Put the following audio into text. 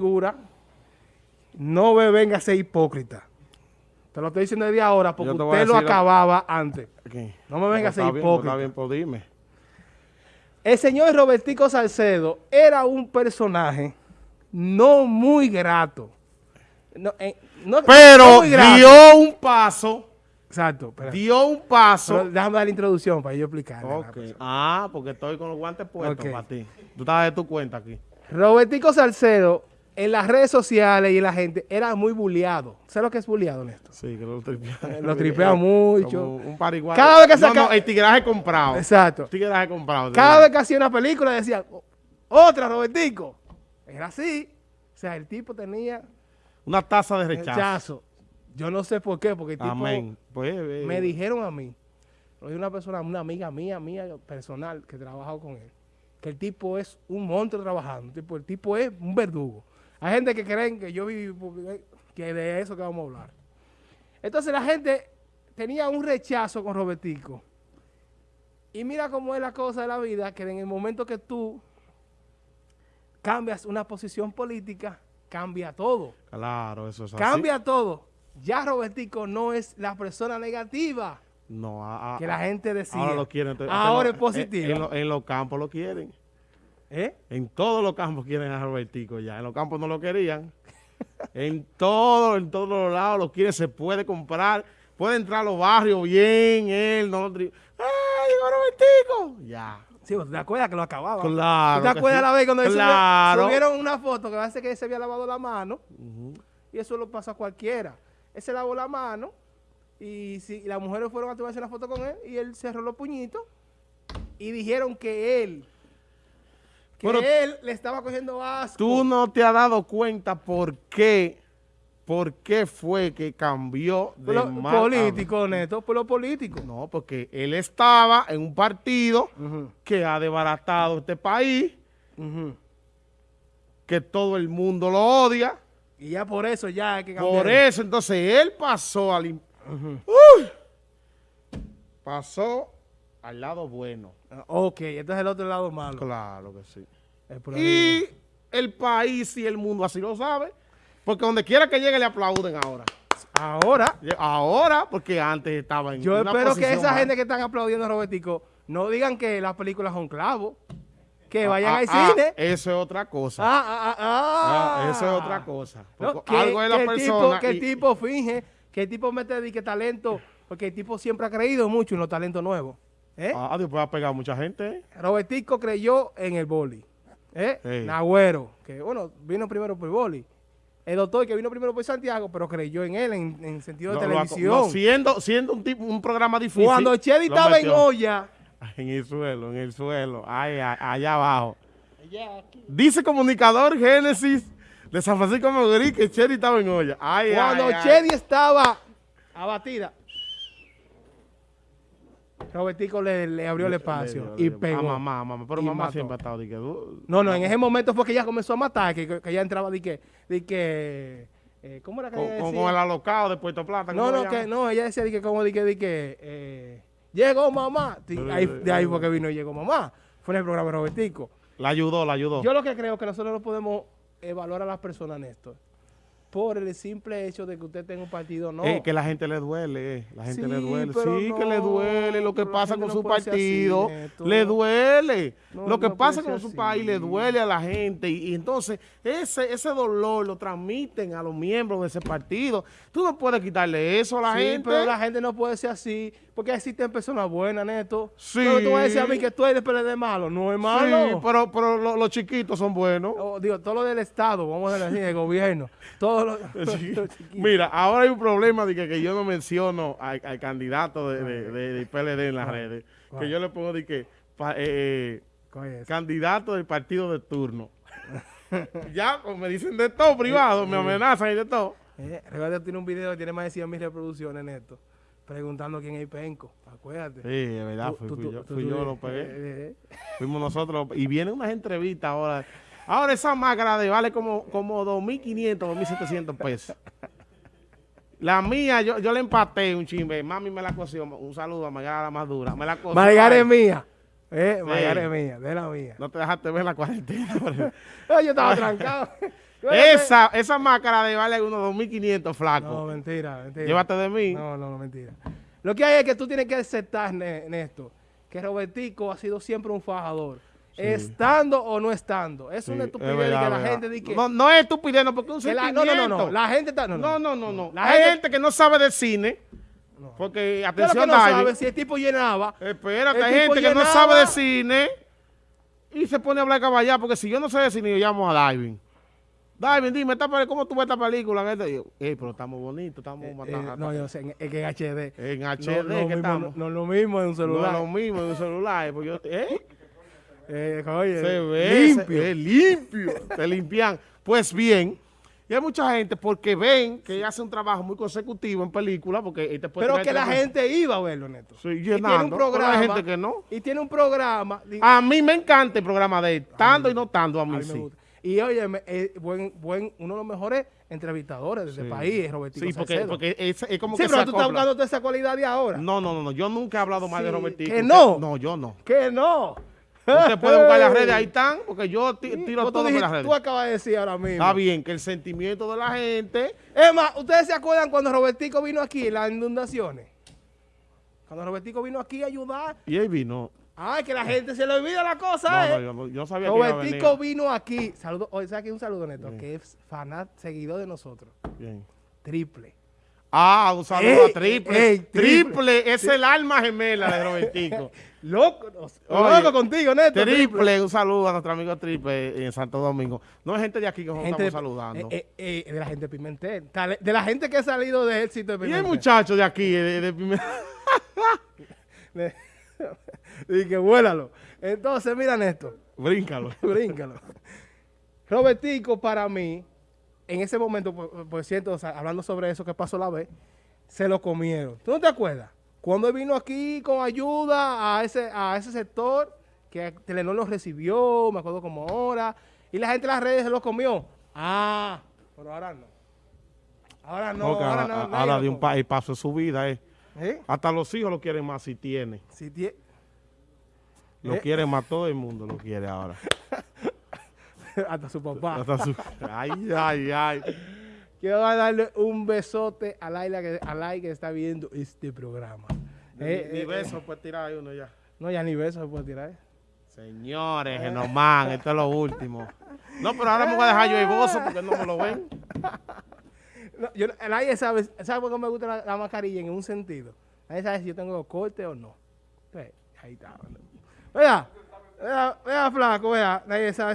figura, no me venga a ser hipócrita. Te lo estoy diciendo desde ahora porque usted lo acababa antes. No me venga a ser hipócrita. Está bien, pues dime. El señor Robertico Salcedo era un personaje no muy grato. No, eh, no- no Pero muy grato. dio un paso, Exacto. espera. dio un paso. Pero déjame dar la introducción para yo explicar. Ah, porque estoy con los guantes puestos Ok. para ti. Tú estás de tu cuenta aquí. Robertico Salcedo en las redes sociales y en la gente era muy bulleado. ¿Sabes lo que es bulleado, Néstor? Sí, que lo tripea. Lo tripea mucho. Un pariguayo. Cada vez que no, saca- no, el tigraje comprado. Exacto. El tigraje comprado. Cada vez que hacía una película decía, otra Robertico. Era así. O sea, el tipo tenía Una taza de rechazo. rechazo. Yo no sé por qué, porque el tipo Amén. Pues, eh, me dijeron a mí, una persona, una amiga mía, mía personal, que he trabajado con él, que el tipo es un monstruo trabajando. El tipo, el tipo es un verdugo. Hay gente que creen que yo viví, que de eso que vamos a hablar. Entonces la gente tenía un rechazo con Robertico. Y mira cómo es la cosa de la vida, que en el momento que tú cambias una posición política, cambia todo. Claro, eso es así. Cambia todo. Ya Robertico no es la persona negativa No, a- a- que la gente decía. Ahora lo quieren. Ahora es positiva. En, en lo- en los campos lo quieren. ¿Eh? En todos los campos quieren a Robertico ya. En los campos no lo querían. en todo, en todos los lados lo quieren. Se puede comprar. Puede entrar a los barrios bien. Él no. ¡Ay, Robertico! Ya. Sí, ¿te acuerdas que lo acababa? Claro. ¿Tú te acuerdas sí. la vez cuando él subió- Claro. subieron una foto que parece que él se había lavado la mano? Y eso lo pasa a cualquiera. Él se lavó la mano y, si, y las mujeres fueron a tomarse una foto con él y él cerró los puñitos y dijeron que él, que él le estaba cogiendo asco. Tú no te has dado cuenta por qué, por qué fue que cambió de Por lo político, Neto, por lo político. No, porque él estaba en un partido que ha desbaratado este país, que todo el mundo lo odia. Y ya por eso ya hay que cambiar. Por eso, entonces, él pasó al... Ujú. Pasó al lado bueno. Ah, Ok, este es el otro lado malo. Claro que sí. Y el país y el mundo así lo sabe. Porque donde quiera que llegue le aplauden ahora. Ahora, Ahora, porque antes estaba en yo una espero que esa gente que están aplaudiendo a Robertico no digan que las películas son clavos. Que vayan Ah, al ah, cine. Eso es otra cosa. Ah, ah, ah, Ah, ah. eso es otra cosa. No, que, algo es la que persona. tipo, que el tipo finge, que el tipo mete de que talento, porque el tipo siempre ha creído mucho en los talentos nuevos. ¿Eh? Ah, Dios puede pegar a mucha gente. Robertico creyó en el boli. ¿eh? Sí. Nagüero, que bueno, vino primero por boli. El doctor que vino primero por Santiago, pero creyó en él en, en sentido de No, ha- televisión. no, siendo, siendo un tipo, un programa difícil. Cuando Chedi estaba en olla, En el suelo, en el suelo. Ay, ay, allá abajo. Dice comunicador Génesis de San Francisco de Macorís que Chedi estaba en olla. Ay, cuando ay, ay. Chedi estaba abatida, Robertico le, le abrió el espacio y pegó. A mamá, mamá. Pero mamá mató. siempre ha estado. de que, No, no, en ese momento fue que ella comenzó a matar, que, que ella entraba de que, de que, eh, ¿cómo era que ella decía? con el alocado de Puerto Plata. No, ¿cómo no, que no, ella decía de que como de que, de que eh, llegó mamá. Ahí- de ahí fue que vino y llegó mamá. Fue en el programa de Robertico. La ayudó, la ayudó. Yo lo que creo que nosotros no podemos evaluar a las personas, Néstor, por el simple hecho de que usted tenga un partido, no. Eh, que la gente le duele, eh. la gente le Sí, duele. pero Sí, que le duele lo que pero pasa con no su así, partido. Le duele. No, lo que pasa con su país le duele a la gente. Y, y entonces ese, ese dolor lo transmiten a los miembros de ese partido. Tú no puedes quitarle eso a la sí, gente. pero la gente no puede ser así, porque existen personas buenas, Neto. Sí. Pero tú vas a decir a mí que tú eres PLD malo, no es Sí, malo. pero, pero lo- los chiquitos son buenos. O, digo, todo lo del Estado, vamos a decir del gobierno. Todo Sí. Mira, ahora hay un problema de que, que yo no menciono al, al candidato de, de, PLD en las redes. ¿Cuál? Que yo le pongo de que pa- eh, ¿Cuál es? candidato del partido de turno. ya, pues, me dicen de todo privado, me amenazan y de todo. Eh, recuerda tiene un video que tiene más de 100 mil reproducciones, Neto, preguntando quién es penco. Acuérdate. Sí, de verdad, fui, tú- fui tú- yo, tú- fui yo lo eh, pegué. eh, eh. Fuimos nosotros. Y vienen unas entrevistas ahora. Ahora esa máscara de vale como, como 2.500, 2.700 pesos. La mía, yo, yo le empaté un chimbe. Mami me la cosió. Un saludo a Margarita la más dura. Me la. Margarita es mía. Eh, Sí. Margarita es mía, de la mía. No te dejaste ver la cuarentena. Eh, yo estaba trancado. Esa, esa máscara de vale unos 2.500, No, flaco. mentira, mentira. Llévate de mí. No, no, no, mentira. Lo que hay es que tú tienes que aceptar, Néstor, que Robertico ha sido siempre un fajador. Estando o no estando. Es Sí, una es estupidez verdad, que la verdad. gente dice que... No, no es estupidez, no, porque es un que la- no, no, no, no. La gente está... No, No, no, no, no. La Hay gente- que no sabe de cine, No. porque, que atención, no David, sabe si el tipo llenaba. Espérate, hay gente que no sabe de cine y se pone a hablar caballá, porque si yo no sé de cine, yo llamo a Diving. Diving, dime, ¿cómo tú ves esta película? Este? Y yo, "Ey, pero estamos bonitos, estamos Eh, matando. no, yo sé, en- es que en HD. en No, HD, no, que mismo, estamos. no, no lo mismo en un No celular. es lo mismo en un celular, porque yo, ¿eh? Eh, oye, Se ve, limpio. se- limpio, te limpian. Pues bien, y hay mucha gente porque ven que hace un trabajo muy consecutivo en película, porque él te puede Pero que la gente iba a verlo, Neto. Sí, y tiene un pero programa. hay gente que no. Y tiene un programa. di- A mí me encanta el programa de él, estando y no estando a a mí, me sí. gusta. Y oye, buen, buen, uno de los mejores entrevistadores de este país es Robertico Sí, porque, porque es, es como sí, que pero se tú estás buscando toda esa cualidad de ahora. No, no, no, no, yo nunca he hablado mal de Robertico. ¿que no? No, yo no. Que no. Usted puede buscar las redes, ahí están, porque yo tiro todo dijiste- las redes. Tú acabas de decir ahora mismo. Está bien, que el sentimiento de la gente... Es más, ¿ustedes se acuerdan cuando Robertico vino aquí en las inundaciones? Cuando Robertico vino aquí a ayudar. Y él vino. Ay, que la gente se le olvida la cosa, no, ¿eh? yo, no- yo sabía que iba a venir. Robertico vino aquí. Saludo, oye, ¿sabes qué? Un saludo, Neto, Bien. que es fanat, seguidor de nosotros. Bien. Triple. Ah, un saludo Ey, a Triple. ey, triple, Triple. es el alma gemela de Robertico. Loco, Oye, loco contigo, Neto. triple, un saludo a nuestro amigo Triple en Santo Domingo. No es gente de aquí que nos estamos de, saludando. eh, eh, eh, de la gente de Pimentel. De la gente que ha salido de éxito de y Pimentel. el muchacho de aquí, de, de Pime- y que vuélalo. Entonces, mira, Néstor. Bríncalo. Bríncalo. Robertico, para mí, en ese momento, por, por cierto, o sea, hablando sobre eso que pasó la vez, se lo comieron. ¿Tú no te acuerdas? Cuando vino aquí con ayuda a ese, a ese sector, que Telenor lo recibió, me acuerdo como ahora, y la gente en las redes se lo comió. Ah, pero ahora no. Ahora no, ahora ahora, no. ahora de un pa- y paso de su vida, eh. ¿Eh? Hasta los hijos lo quieren más si tiene. Si tie- Lo Eh. quiere más, todo el mundo lo quiere ahora. Hasta su papá. Hasta su- Ay, ay, ay. Quiero darle un besote a Laila que, a Laila que está viendo este programa. Eh, Ni eh, beso puede tirar uno ya. eh, no, ya ni beso se puede tirar. Señores, Genomán, esto es lo último. No, pero ahora me voy a dejar yo el bozo porque no me lo ven. No, yo, nadie sabe, ¿sabe por qué me gusta la, la mascarilla en un sentido? Nadie sabe si yo tengo corte o no. Ahí está. Vea, vea, vea, flaco, vea, nadie sabe